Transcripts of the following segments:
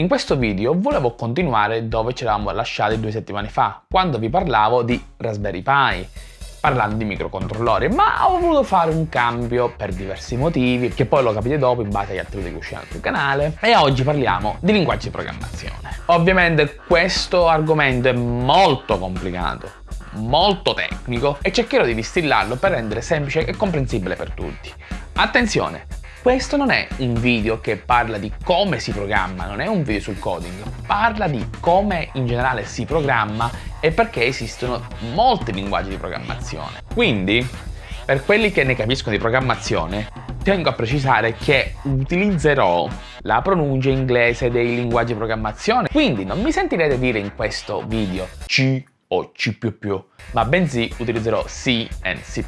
In questo video volevo continuare dove ci eravamo lasciati due settimane fa, quando vi parlavo di Raspberry Pi, parlando di microcontrollori, ma ho voluto fare un cambio per diversi motivi, che poi lo capite dopo in base agli altri video che usciranno sul canale, e oggi parliamo di linguaggi di programmazione. Ovviamente questo argomento è molto complicato, molto tecnico e cercherò di distillarlo per rendere semplice e comprensibile per tutti. Attenzione, questo non è un video che parla di come si programma, non è un video sul coding, parla di come in generale si programma e perché esistono molti linguaggi di programmazione. Quindi, per quelli che ne capiscono di programmazione, tengo a precisare che utilizzerò la pronuncia inglese dei linguaggi di programmazione, quindi non mi sentirete dire in questo video C o C++, ma bensì utilizzerò C e C++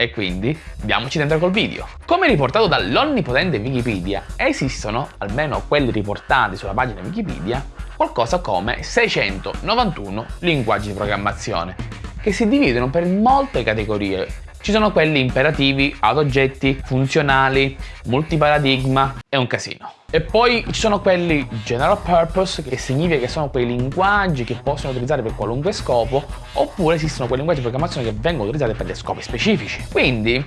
e quindi diamoci dentro col video. Come riportato dall'onnipotente Wikipedia, esistono, almeno quelli riportati sulla pagina Wikipedia, qualcosa come 691 linguaggi di programmazione, che si dividono per molte categorie ci sono quelli imperativi, ad oggetti, funzionali, multiparadigma, è un casino. E poi ci sono quelli general purpose, che significa che sono quei linguaggi che possono utilizzare per qualunque scopo, oppure esistono quei linguaggi di programmazione che vengono utilizzati per dei scopi specifici. Quindi,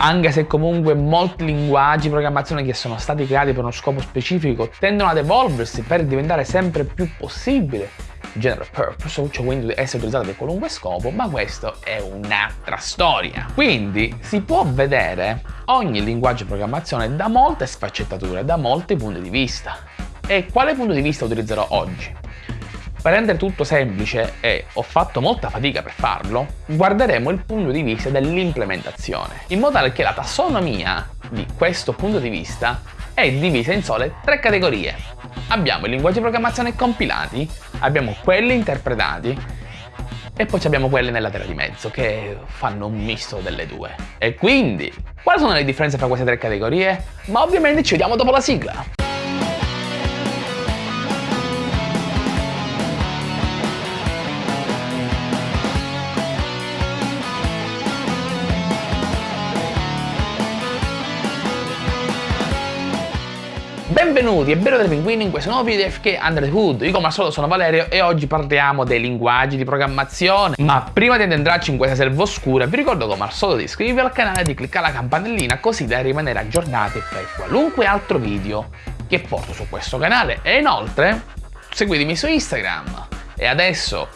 anche se comunque molti linguaggi di programmazione che sono stati creati per uno scopo specifico tendono ad evolversi per diventare sempre più possibile general purpose, cioè quindi essere utilizzato per qualunque scopo, ma questo è un'altra storia. Quindi si può vedere ogni linguaggio di programmazione da molte sfaccettature, da molti punti di vista. E quale punto di vista utilizzerò oggi? Per rendere tutto semplice, e ho fatto molta fatica per farlo, guarderemo il punto di vista dell'implementazione, in modo tale che la tassonomia di questo punto di vista è divisa in sole tre categorie. Abbiamo i linguaggi di programmazione compilati, abbiamo quelli interpretati e poi abbiamo quelli nella terra di mezzo che fanno un misto delle due. E quindi, quali sono le differenze tra queste tre categorie? Ma ovviamente ci vediamo dopo la sigla! Benvenuti e bello dei pinguini in questo nuovo video di FK Under the Hood. Io come al solito sono Valerio e oggi parliamo dei linguaggi di programmazione. Ma prima di addentrarci in questa selva oscura vi ricordo come al solito di iscrivervi al canale e di cliccare la campanellina così da rimanere aggiornati per qualunque altro video che porto su questo canale. E inoltre seguitemi su Instagram. E adesso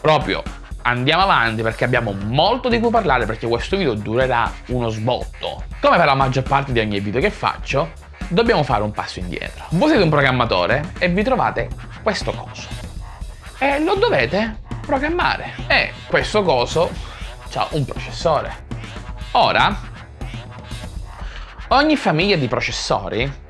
proprio andiamo avanti perché abbiamo molto di cui parlare perché questo video durerà uno sbotto. Come per la maggior parte di ogni video che faccio, dobbiamo fare un passo indietro. Voi siete un programmatore e vi trovate questo coso. E lo dovete programmare. E questo coso ha un processore. Ora, ogni famiglia di processori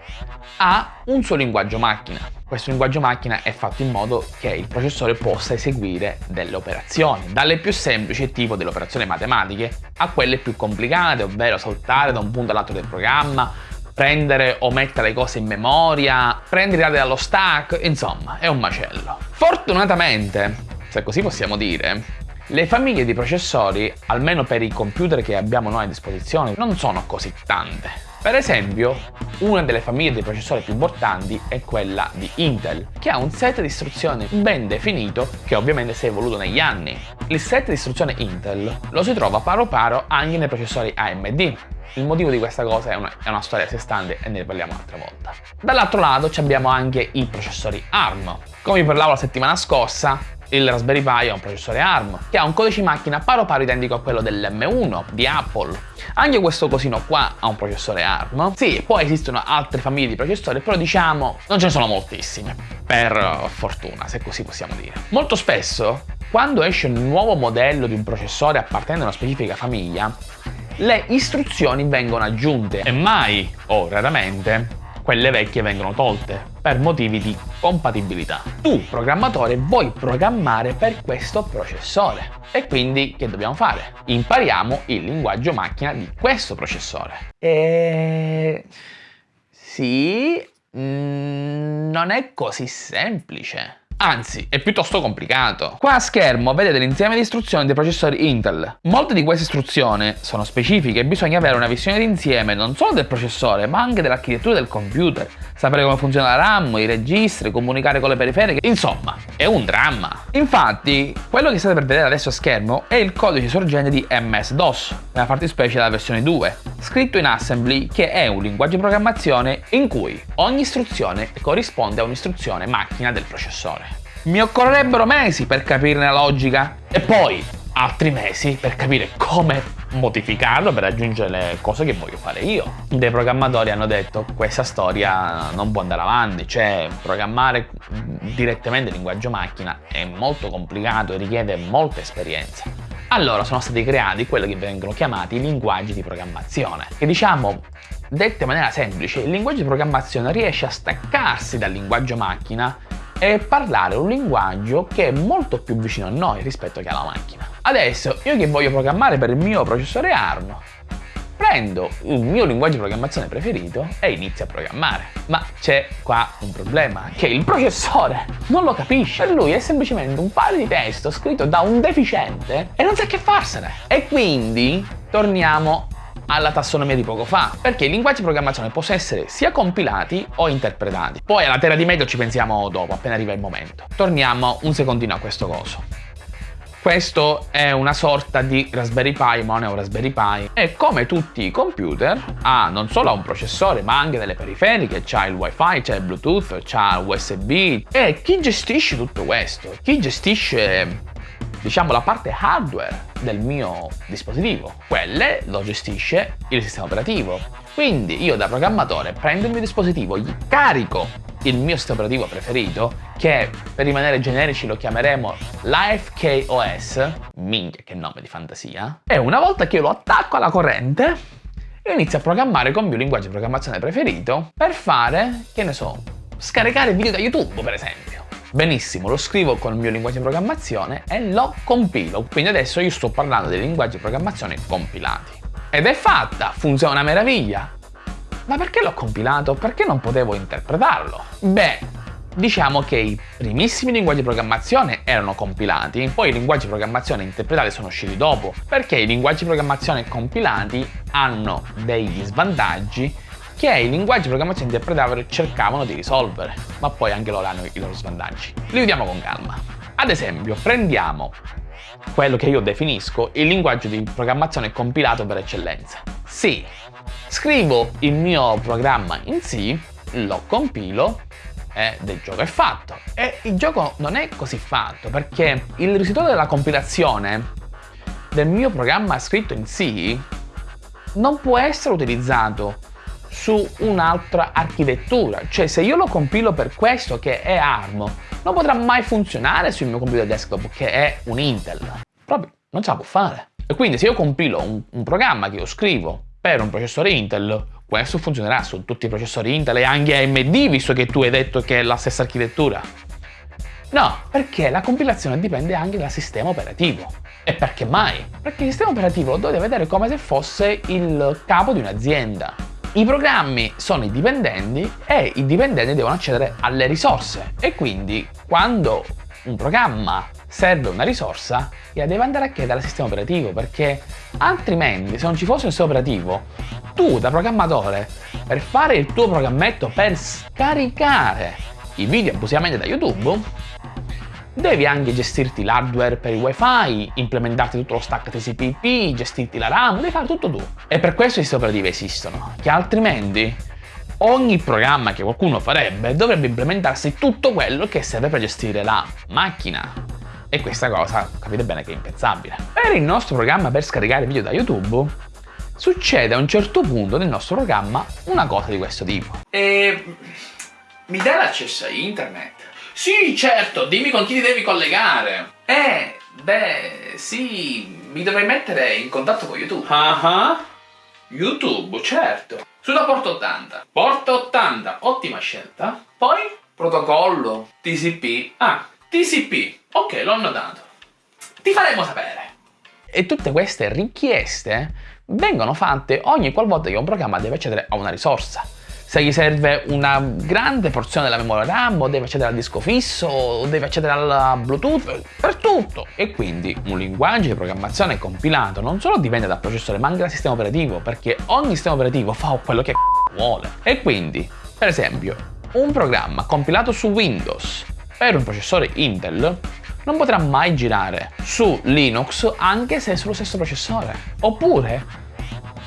ha un suo linguaggio macchina. Questo linguaggio macchina è fatto in modo che il processore possa eseguire delle operazioni, dalle più semplici tipo delle operazioni matematiche a quelle più complicate, ovvero saltare da un punto all'altro del programma, prendere o mettere le cose in memoria, prendere dallo stack, insomma, è un macello. Fortunatamente, se così possiamo dire, le famiglie di processori, almeno per i computer che abbiamo noi a disposizione, non sono così tante. Per esempio, una delle famiglie di processori più importanti è quella di Intel, che ha un set di istruzioni ben definito che ovviamente si è evoluto negli anni. Il set di istruzione Intel lo si trova paro paro anche nei processori AMD, il motivo di questa cosa è una, è una storia a sé stante e ne parliamo un'altra volta. Dall'altro lato abbiamo anche i processori ARM. Come vi parlavo la settimana scorsa, il Raspberry Pi è un processore ARM che ha un codice macchina paro paro identico a quello dell'M1 di Apple. Anche questo cosino qua ha un processore ARM. Sì, poi esistono altre famiglie di processori, però diciamo non ce ne sono moltissime, per fortuna, se così possiamo dire. Molto spesso, quando esce un nuovo modello di un processore appartenente a una specifica famiglia, le istruzioni vengono aggiunte e mai, o raramente, quelle vecchie vengono tolte per motivi di compatibilità. Tu, programmatore, vuoi programmare per questo processore e quindi che dobbiamo fare? Impariamo il linguaggio macchina di questo processore. E... sì, mm, non è così semplice. Anzi, è piuttosto complicato. Qua a schermo vedete l'insieme di istruzioni dei processori Intel. Molte di queste istruzioni sono specifiche e bisogna avere una visione d'insieme non solo del processore, ma anche dell'architettura del computer. Sapere come funziona la RAM, i registri, comunicare con le periferiche, insomma, è un dramma. Infatti, quello che state per vedere adesso a schermo è il codice sorgente di MS-DOS, nella fattispecie la versione 2, scritto in assembly che è un linguaggio di programmazione in cui ogni istruzione corrisponde a un'istruzione macchina del processore. Mi occorrerebbero mesi per capirne la logica e poi altri mesi per capire come modificarlo per raggiungere le cose che voglio fare io. Dei programmatori hanno detto questa storia non può andare avanti, cioè programmare direttamente il linguaggio macchina è molto complicato e richiede molta esperienza. Allora sono stati creati quelli che vengono chiamati linguaggi di programmazione, che diciamo Detto in maniera semplice, il linguaggio di programmazione riesce a staccarsi dal linguaggio macchina e parlare un linguaggio che è molto più vicino a noi rispetto che alla macchina. Adesso, io che voglio programmare per il mio processore ARM, prendo il mio linguaggio di programmazione preferito e inizio a programmare. Ma c'è qua un problema, che il processore non lo capisce. Per lui è semplicemente un file di testo scritto da un deficiente e non sa che farsene. E quindi torniamo alla tassonomia di poco fa, perché i linguaggi di programmazione possono essere sia compilati o interpretati. Poi alla terra di mezzo ci pensiamo dopo, appena arriva il momento. Torniamo un secondino a questo coso. Questo è una sorta di Raspberry Pi, ma Raspberry Pi. E come tutti i computer, ha non solo un processore, ma anche delle periferiche, c'ha il wifi, c'ha il bluetooth, c'ha USB. E chi gestisce tutto questo? Chi gestisce diciamo la parte hardware del mio dispositivo. Quelle lo gestisce il sistema operativo. Quindi io da programmatore prendo il mio dispositivo, gli carico il mio sistema operativo preferito, che per rimanere generici lo chiameremo LifeKOS, minchia che nome di fantasia, e una volta che io lo attacco alla corrente, io inizio a programmare con il mio linguaggio di programmazione preferito per fare, che ne so, scaricare video da YouTube per esempio. Benissimo, lo scrivo con il mio linguaggio di programmazione e lo compilo. Quindi adesso io sto parlando dei linguaggi di programmazione compilati. Ed è fatta, funziona una meraviglia. Ma perché l'ho compilato? Perché non potevo interpretarlo? Beh, diciamo che i primissimi linguaggi di programmazione erano compilati, poi i linguaggi di programmazione interpretati sono usciti dopo, perché i linguaggi di programmazione compilati hanno degli svantaggi che i linguaggi di programmazione interpretati cercavano di risolvere, ma poi anche loro hanno i loro svantaggi. Li vediamo con calma. Ad esempio, prendiamo quello che io definisco il linguaggio di programmazione compilato per eccellenza. Sì, scrivo il mio programma in C, lo compilo ed il gioco è fatto. E il gioco non è così fatto perché il risultato della compilazione del mio programma scritto in C non può essere utilizzato su un'altra architettura. Cioè se io lo compilo per questo che è ARM, non potrà mai funzionare sul mio computer desktop che è un Intel. Proprio non ce la può fare. E quindi se io compilo un, un programma che io scrivo per un processore Intel, questo funzionerà su tutti i processori Intel e anche AMD, visto che tu hai detto che è la stessa architettura. No, perché la compilazione dipende anche dal sistema operativo. E perché mai? Perché il sistema operativo lo dovete vedere come se fosse il capo di un'azienda. I programmi sono i dipendenti e i dipendenti devono accedere alle risorse. E quindi quando un programma serve una risorsa la deve andare a chiedere al sistema operativo perché altrimenti se non ci fosse un sistema operativo tu da programmatore per fare il tuo programmetto per scaricare i video abusivamente da YouTube Devi anche gestirti l'hardware per il wifi, implementarti tutto lo stack TCP/IP, gestirti la RAM, devi fare tutto tu. E per questo i operativi esistono, che altrimenti ogni programma che qualcuno farebbe dovrebbe implementarsi tutto quello che serve per gestire la macchina. E questa cosa capite bene che è impensabile. Per il nostro programma per scaricare video da YouTube succede a un certo punto nel nostro programma una cosa di questo tipo. E mi dai l'accesso a internet? Sì, certo, dimmi con chi ti devi collegare. Eh, beh, sì, mi dovrei mettere in contatto con YouTube. Ah uh -huh. YouTube, certo. Sulla porta 80. Porta 80, ottima scelta. Poi, protocollo, TCP. Ah, TCP. Ok, l'ho notato. Ti faremo sapere. E tutte queste richieste vengono fatte ogni qualvolta che un programma deve accedere a una risorsa. Se gli serve una grande porzione della memoria RAM o deve accedere al disco fisso o deve accedere al Bluetooth, per tutto. E quindi un linguaggio di programmazione compilato non solo dipende dal processore ma anche dal sistema operativo perché ogni sistema operativo fa quello che vuole. E quindi, per esempio, un programma compilato su Windows per un processore Intel non potrà mai girare su Linux anche se è sullo stesso processore. Oppure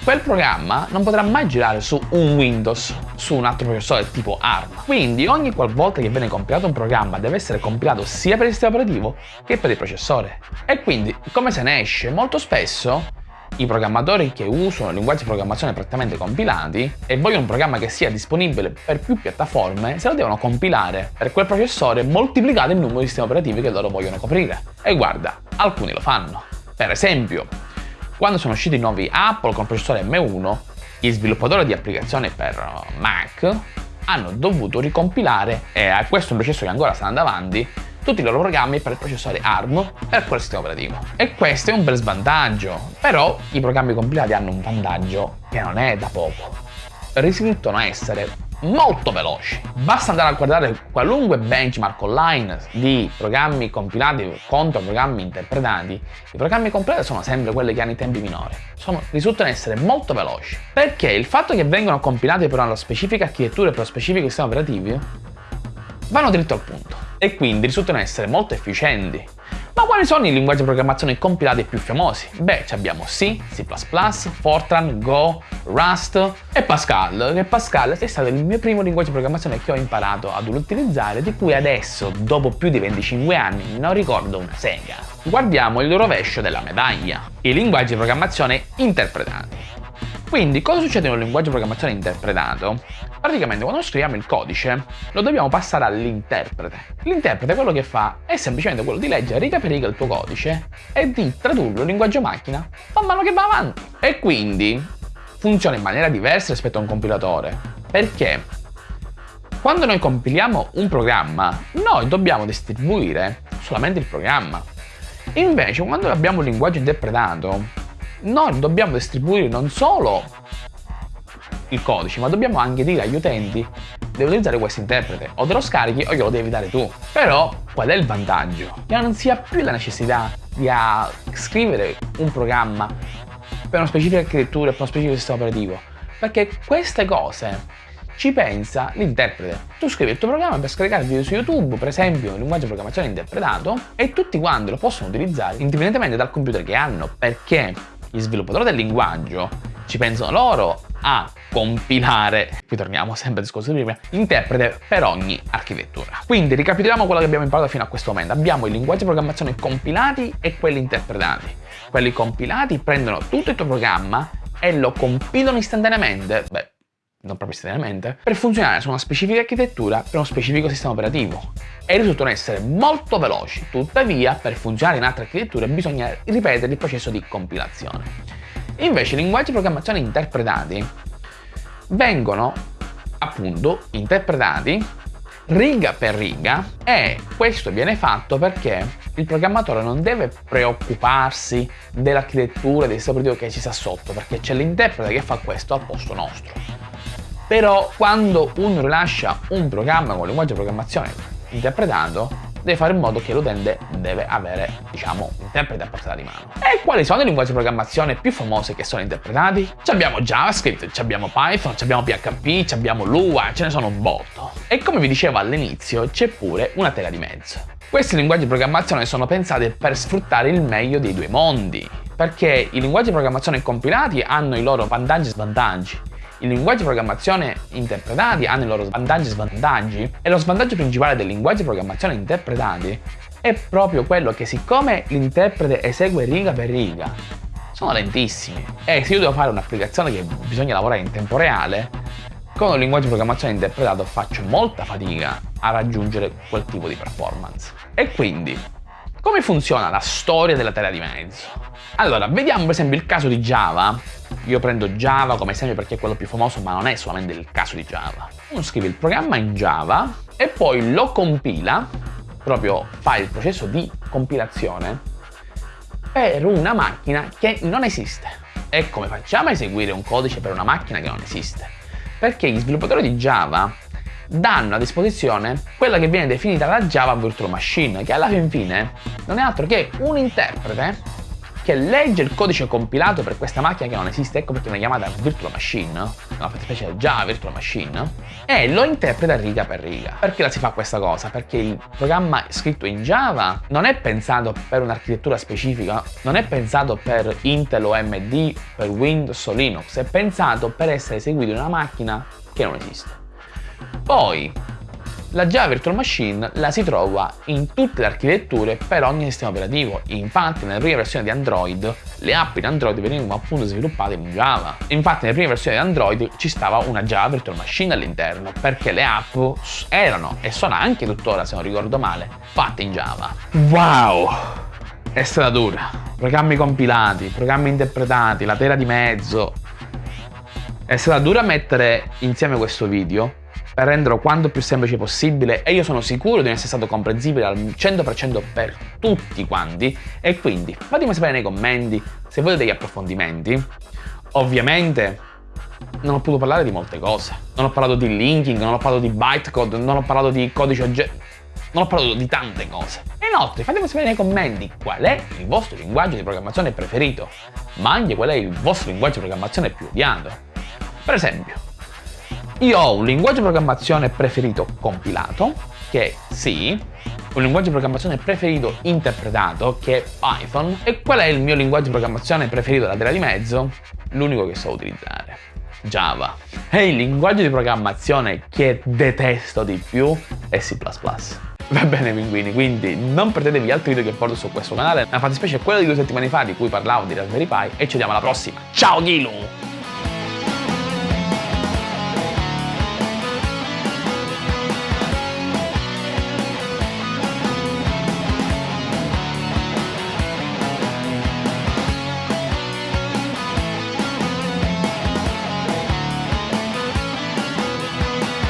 quel programma non potrà mai girare su un Windows, su un altro processore tipo ARM. Quindi ogni qualvolta che viene compilato un programma deve essere compilato sia per il sistema operativo che per il processore. E quindi come se ne esce? Molto spesso i programmatori che usano linguaggi di programmazione prettamente compilati e vogliono un programma che sia disponibile per più piattaforme, se lo devono compilare per quel processore moltiplicato il numero di sistemi operativi che loro vogliono coprire. E guarda, alcuni lo fanno. Per esempio, quando sono usciti i nuovi Apple con processore M1, gli sviluppatori di applicazioni per Mac hanno dovuto ricompilare, e questo è un processo che ancora sta andando avanti, tutti i loro programmi per il processore ARM per quel sistema operativo. E questo è un bel svantaggio, però i programmi compilati hanno un vantaggio che non è da poco. Risultano essere molto veloci. Basta andare a guardare qualunque benchmark online di programmi compilati contro programmi interpretati. I programmi compilati sono sempre quelli che hanno i tempi minori. Sono, risultano essere molto veloci. Perché il fatto che vengano compilati per una specifica architettura e per uno specifico sistema operativo vanno dritto al punto e quindi risultano essere molto efficienti. Ma quali sono i linguaggi di programmazione compilati più famosi? Beh, abbiamo C, C++, Fortran, Go, Rust e Pascal, che Pascal è stato il mio primo linguaggio di programmazione che ho imparato ad utilizzare, di cui adesso, dopo più di 25 anni, non ricordo una sega. Guardiamo il rovescio della medaglia, i linguaggi di programmazione interpretati. Quindi cosa succede un linguaggio di programmazione interpretato? Praticamente quando scriviamo il codice lo dobbiamo passare all'interprete. L'interprete quello che fa è semplicemente quello di leggere riga per riga il tuo codice e di tradurlo in linguaggio macchina man mano che va avanti. E quindi funziona in maniera diversa rispetto a un compilatore. Perché quando noi compiliamo un programma, noi dobbiamo distribuire solamente il programma. Invece, quando abbiamo un linguaggio interpretato, noi dobbiamo distribuire non solo il codice, ma dobbiamo anche dire agli utenti devo utilizzare questo interprete, o te lo scarichi o glielo devi dare tu. Però qual è il vantaggio? Che non si ha più la necessità di scrivere un programma per una specifica architettura per uno specifico sistema operativo, perché queste cose ci pensa l'interprete. Tu scrivi il tuo programma per scaricare video su YouTube, per esempio un linguaggio di programmazione interpretato, e tutti quanti lo possono utilizzare indipendentemente dal computer che hanno, perché gli sviluppatori del linguaggio ci pensano loro a compilare, qui torniamo sempre al discorso di prima, interprete per ogni architettura. Quindi ricapitoliamo quello che abbiamo imparato fino a questo momento. Abbiamo i linguaggi di programmazione compilati e quelli interpretati. Quelli compilati prendono tutto il tuo programma e lo compilano istantaneamente. Beh, non proprio istantaneamente, per funzionare su una specifica architettura per uno specifico sistema operativo. E risultano essere molto veloci, tuttavia per funzionare in altre architetture bisogna ripetere il processo di compilazione. Invece i linguaggi di programmazione interpretati vengono appunto interpretati riga per riga e questo viene fatto perché il programmatore non deve preoccuparsi dell'architettura del sistema operativo che ci sta sotto perché c'è l'interprete che fa questo al posto nostro però quando uno rilascia un programma con linguaggio di programmazione interpretato, deve fare in modo che l'utente deve avere, diciamo, un interprete a portata di mano. E quali sono i linguaggi di programmazione più famosi che sono interpretati? Ci abbiamo JavaScript, ci abbiamo Python, ci abbiamo PHP, ci abbiamo Lua, ce ne sono un botto. E come vi dicevo all'inizio, c'è pure una tela di mezzo. Questi linguaggi di programmazione sono pensati per sfruttare il meglio dei due mondi, perché i linguaggi di programmazione compilati hanno i loro vantaggi e svantaggi i linguaggi di programmazione interpretati hanno i loro vantaggi e svantaggi e lo svantaggio principale dei linguaggi di programmazione interpretati è proprio quello che siccome l'interprete esegue riga per riga sono lentissimi e se io devo fare un'applicazione che bisogna lavorare in tempo reale con un linguaggio di programmazione interpretato faccio molta fatica a raggiungere quel tipo di performance e quindi come funziona la storia della tela di mezzo? Allora, vediamo per esempio il caso di Java. Io prendo Java come esempio perché è quello più famoso, ma non è solamente il caso di Java. Uno scrive il programma in Java e poi lo compila, proprio fa il processo di compilazione per una macchina che non esiste. E come facciamo a eseguire un codice per una macchina che non esiste? Perché gli sviluppatori di Java danno a disposizione quella che viene definita la Java Virtual Machine, che alla fin fine non è altro che un interprete che legge il codice compilato per questa macchina che non esiste, ecco perché viene chiamata Virtual Machine, una fattispecie Java Virtual Machine, e lo interpreta riga per riga. Perché la si fa questa cosa? Perché il programma scritto in Java non è pensato per un'architettura specifica, non è pensato per Intel o AMD, per Windows o Linux, è pensato per essere eseguito in una macchina che non esiste. Poi, la Java Virtual Machine la si trova in tutte le architetture per ogni sistema operativo. Infatti, nelle prime versioni di Android, le app in Android venivano appunto sviluppate in Java. Infatti, nelle prime versioni di Android ci stava una Java Virtual Machine all'interno, perché le app erano, e sono anche tuttora, se non ricordo male, fatte in Java. Wow! È stata dura. Programmi compilati, programmi interpretati, la tela di mezzo. È stata dura mettere insieme questo video, per renderlo quanto più semplice possibile e io sono sicuro di essere stato comprensibile al 100% per tutti quanti e quindi fatemi sapere nei commenti se volete degli approfondimenti. Ovviamente non ho potuto parlare di molte cose, non ho parlato di linking, non ho parlato di bytecode, non ho parlato di codice oggetto, non ho parlato di tante cose. E inoltre fatemi sapere nei commenti qual è il vostro linguaggio di programmazione preferito, ma anche qual è il vostro linguaggio di programmazione più odiato. Per esempio, io ho un linguaggio di programmazione preferito compilato, che è C, un linguaggio di programmazione preferito interpretato, che è Python, e qual è il mio linguaggio di programmazione preferito da tela di mezzo? L'unico che so utilizzare. Java. E il linguaggio di programmazione che detesto di più è C++. Va bene pinguini, quindi non perdetevi altri video che porto su questo canale, la fattispecie è quella di due settimane fa di cui parlavo di Raspberry Pi e ci vediamo alla prossima. Ciao Gilu!